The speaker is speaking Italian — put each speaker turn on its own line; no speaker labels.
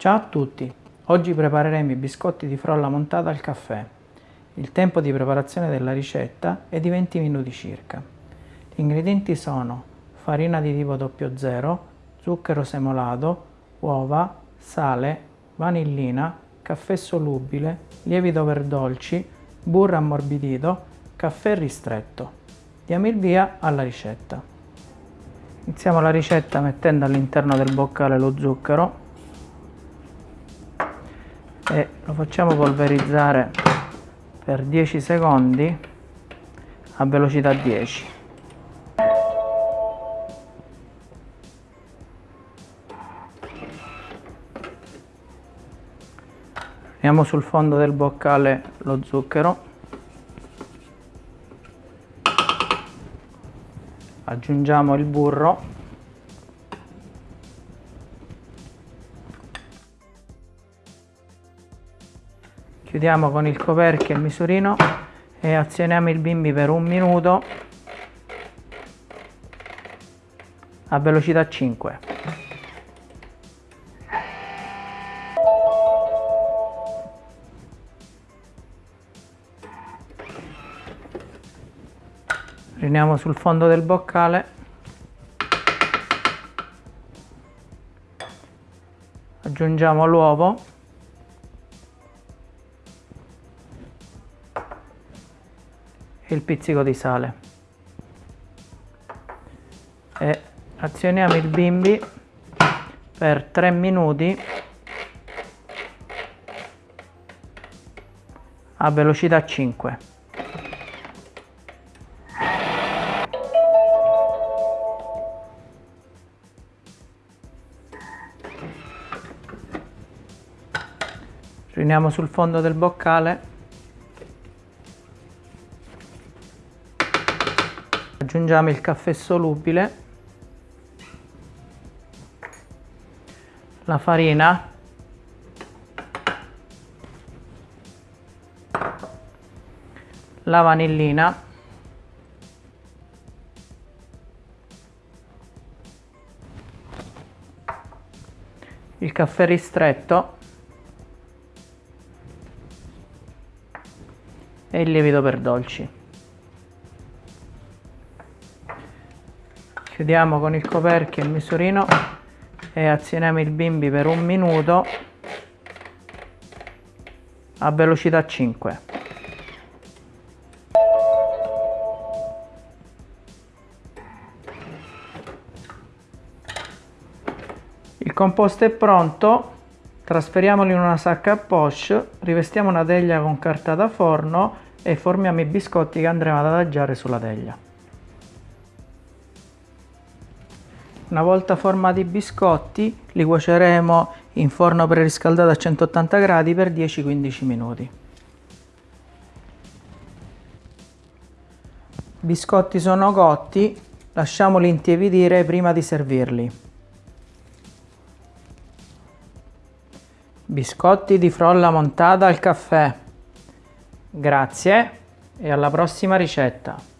Ciao a tutti! Oggi prepareremo i biscotti di frolla montata al caffè. Il tempo di preparazione della ricetta è di 20 minuti circa. Gli ingredienti sono farina di tipo 00, zucchero semolato, uova, sale, vanillina, caffè solubile, lievito per dolci, burro ammorbidito, caffè ristretto. Diamo il via alla ricetta. Iniziamo la ricetta mettendo all'interno del boccale lo zucchero e lo facciamo polverizzare per 10 secondi a velocità 10. Mettiamo sul fondo del boccale lo zucchero aggiungiamo il burro chiudiamo con il coperchio il misurino e azioniamo il bimbi per un minuto a velocità 5 riuniamo sul fondo del boccale. Aggiungiamo l'uovo e il pizzico di sale. E azioniamo il bimbi per 3 minuti a velocità 5 riuniamo sul fondo del boccale aggiungiamo il caffè solubile la farina la vanillina il caffè ristretto e il lievito per dolci. Chiudiamo con il coperchio il misurino e azioniamo il bimbi per un minuto a velocità 5. Il composto è pronto Trasferiamolo in una sacca a poche, rivestiamo una teglia con carta da forno e formiamo i biscotti che andremo ad adagiare sulla teglia. Una volta formati i biscotti li cuoceremo in forno preriscaldato a 180 gradi per 10-15 minuti. I biscotti sono cotti, lasciamoli intiepidire prima di servirli. Biscotti di frolla montata al caffè. Grazie e alla prossima ricetta.